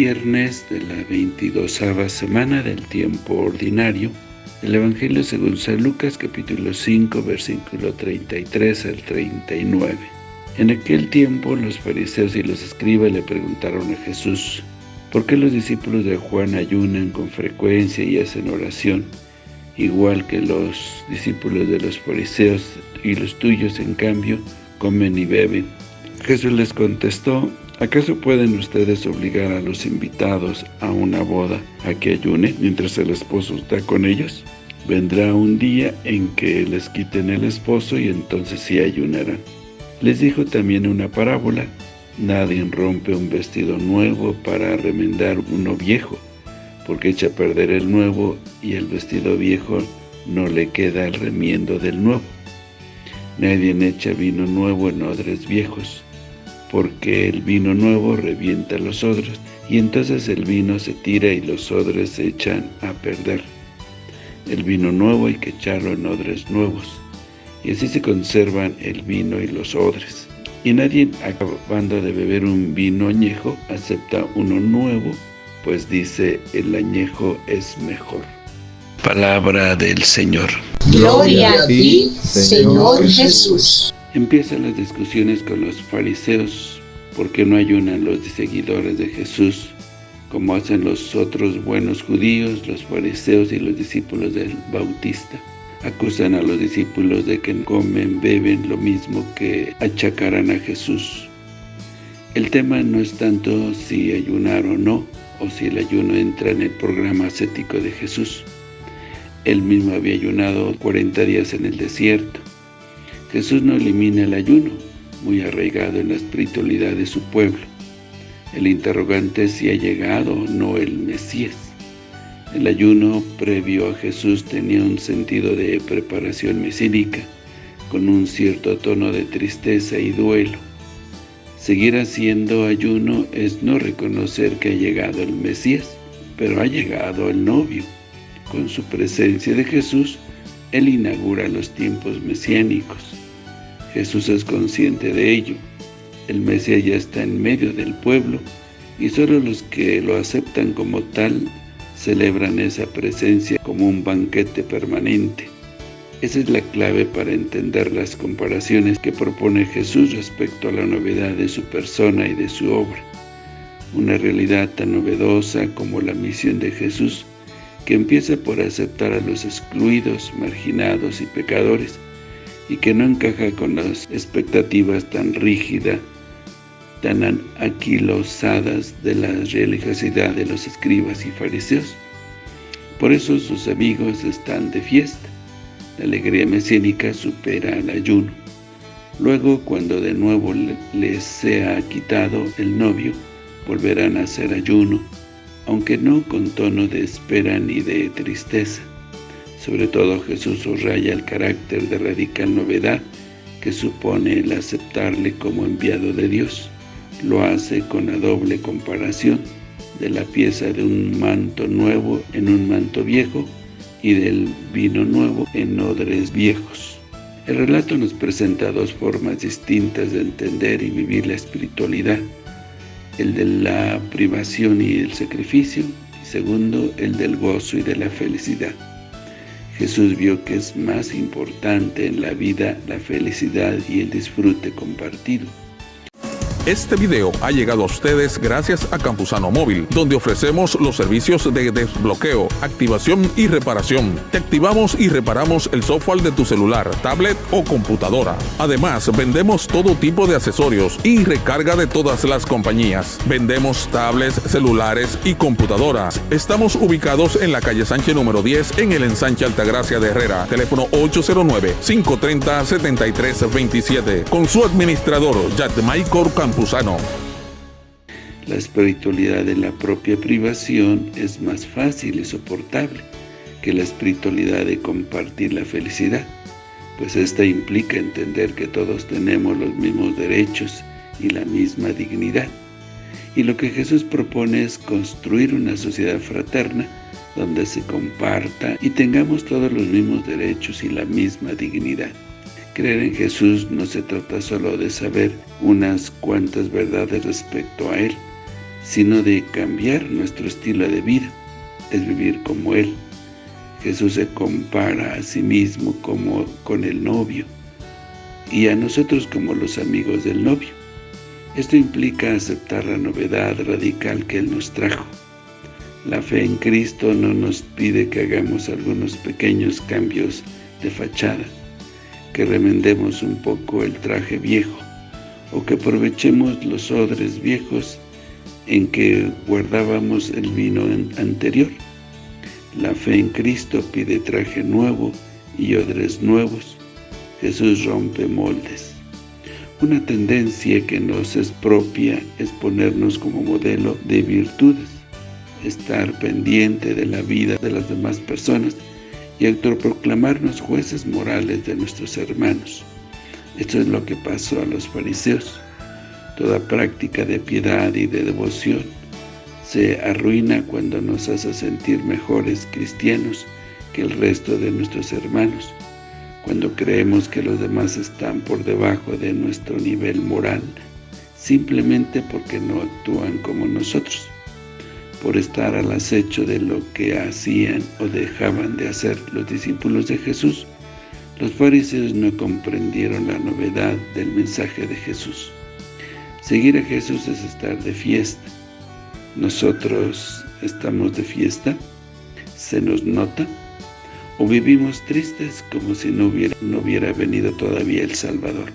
viernes de la 22 semana del tiempo ordinario el Evangelio según San Lucas capítulo 5 versículo 33 al 39. En aquel tiempo los fariseos y los escribas le preguntaron a Jesús, ¿por qué los discípulos de Juan ayunan con frecuencia y hacen oración, igual que los discípulos de los fariseos y los tuyos en cambio comen y beben? Jesús les contestó, ¿Acaso pueden ustedes obligar a los invitados a una boda a que ayunen mientras el esposo está con ellos? Vendrá un día en que les quiten el esposo y entonces sí ayunarán. Les dijo también una parábola. Nadie rompe un vestido nuevo para remendar uno viejo, porque echa a perder el nuevo y el vestido viejo no le queda el remiendo del nuevo. Nadie echa vino nuevo en odres viejos porque el vino nuevo revienta los odres, y entonces el vino se tira y los odres se echan a perder. El vino nuevo hay que echarlo en odres nuevos, y así se conservan el vino y los odres. Y nadie, acabando de beber un vino añejo, acepta uno nuevo, pues dice, el añejo es mejor. Palabra del Señor. Gloria a ti, Señor Jesús. Empiezan las discusiones con los fariseos, porque no ayunan los seguidores de Jesús, como hacen los otros buenos judíos, los fariseos y los discípulos del Bautista. Acusan a los discípulos de que comen, beben lo mismo que achacarán a Jesús. El tema no es tanto si ayunar o no, o si el ayuno entra en el programa ascético de Jesús. Él mismo había ayunado 40 días en el desierto. Jesús no elimina el ayuno, muy arraigado en la espiritualidad de su pueblo. El interrogante es si ha llegado o no el Mesías. El ayuno previo a Jesús tenía un sentido de preparación mesínica, con un cierto tono de tristeza y duelo. Seguir haciendo ayuno es no reconocer que ha llegado el Mesías, pero ha llegado el novio. Con su presencia de Jesús, Él inaugura los tiempos mesiánicos. Jesús es consciente de ello. El Mesías ya está en medio del pueblo y solo los que lo aceptan como tal celebran esa presencia como un banquete permanente. Esa es la clave para entender las comparaciones que propone Jesús respecto a la novedad de su persona y de su obra. Una realidad tan novedosa como la misión de Jesús, que empieza por aceptar a los excluidos, marginados y pecadores, y que no encaja con las expectativas tan rígidas, tan aquilosadas de la religiosidad de los escribas y fariseos. Por eso sus amigos están de fiesta. La alegría mesiánica supera al ayuno. Luego, cuando de nuevo les sea quitado el novio, volverán a hacer ayuno, aunque no con tono de espera ni de tristeza. Sobre todo Jesús subraya el carácter de radical novedad que supone el aceptarle como enviado de Dios. Lo hace con la doble comparación de la pieza de un manto nuevo en un manto viejo y del vino nuevo en odres viejos. El relato nos presenta dos formas distintas de entender y vivir la espiritualidad, el de la privación y el sacrificio, y segundo, el del gozo y de la felicidad. Jesús vio que es más importante en la vida la felicidad y el disfrute compartido. Este video ha llegado a ustedes gracias a Campusano Móvil, donde ofrecemos los servicios de desbloqueo, activación y reparación. Te activamos y reparamos el software de tu celular, tablet o computadora. Además, vendemos todo tipo de accesorios y recarga de todas las compañías. Vendemos tablets, celulares y computadoras. Estamos ubicados en la calle Sánchez número 10 en el ensanche Altagracia de Herrera. Teléfono 809-530-7327. Con su administrador, Maicor La espiritualidad de la propia privación es más fácil y soportable que la espiritualidad de compartir la felicidad, pues esta implica entender que todos tenemos los mismos derechos y la misma dignidad. Y lo que Jesús propone es construir una sociedad fraterna donde se comparta y tengamos todos los mismos derechos y la misma dignidad. Creer en Jesús no se trata solo de saber unas cuantas verdades respecto a Él, sino de cambiar nuestro estilo de vida, es vivir como Él. Jesús se compara a sí mismo como con el novio y a nosotros como los amigos del novio. Esto implica aceptar la novedad radical que Él nos trajo. La fe en Cristo no nos pide que hagamos algunos pequeños cambios de fachada, que remendemos un poco el traje viejo, o que aprovechemos los odres viejos en que guardábamos el vino anterior. La fe en Cristo pide traje nuevo y odres nuevos. Jesús rompe moldes. Una tendencia que nos es propia es ponernos como modelo de virtudes, estar pendiente de la vida de las demás personas y autoproclamarnos jueces morales de nuestros hermanos. Esto es lo que pasó a los fariseos. Toda práctica de piedad y de devoción se arruina cuando nos hace sentir mejores cristianos que el resto de nuestros hermanos, cuando creemos que los demás están por debajo de nuestro nivel moral, simplemente porque no actúan como nosotros por estar al acecho de lo que hacían o dejaban de hacer los discípulos de Jesús, los fariseos no comprendieron la novedad del mensaje de Jesús. Seguir a Jesús es estar de fiesta. ¿Nosotros estamos de fiesta? ¿Se nos nota? ¿O vivimos tristes como si no hubiera, no hubiera venido todavía el Salvador?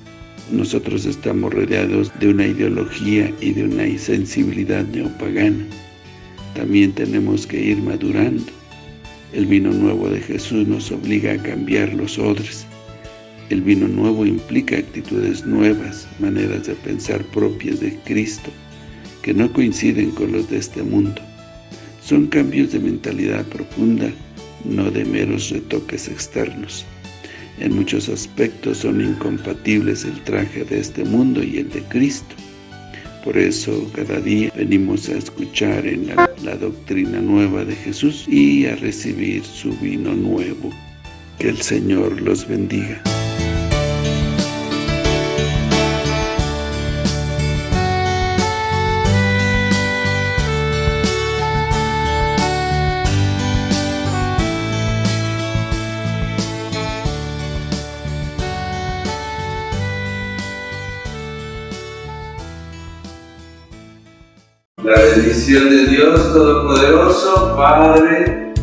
Nosotros estamos rodeados de una ideología y de una insensibilidad neopagana también tenemos que ir madurando. El vino nuevo de Jesús nos obliga a cambiar los odres. El vino nuevo implica actitudes nuevas, maneras de pensar propias de Cristo, que no coinciden con los de este mundo. Son cambios de mentalidad profunda, no de meros retoques externos. En muchos aspectos son incompatibles el traje de este mundo y el de Cristo. Por eso cada día venimos a escuchar en la, la, doctrina nueva de Jesús y a recibir su vino nuevo. Que el Señor los bendiga. La bendición de Dios Todopoderoso, Padre,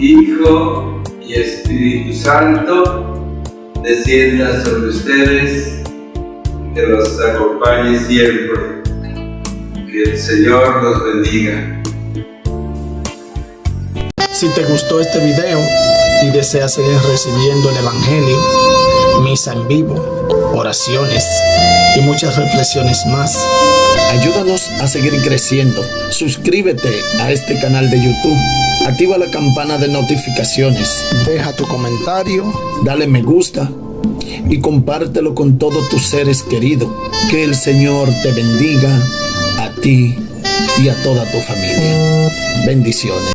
Hijo y Espíritu Santo, descienda sobre ustedes, que los acompañe siempre. Que el Señor los bendiga. Si te gustó este video y deseas seguir recibiendo el Evangelio, misa en vivo, oraciones y muchas reflexiones más, Ayúdanos a seguir creciendo. Suscríbete a este canal de YouTube. Activa la campana de notificaciones. Deja tu comentario. Dale me gusta. Y compártelo con todos tus seres queridos. Que el Señor te bendiga a ti y a toda tu familia. Bendiciones.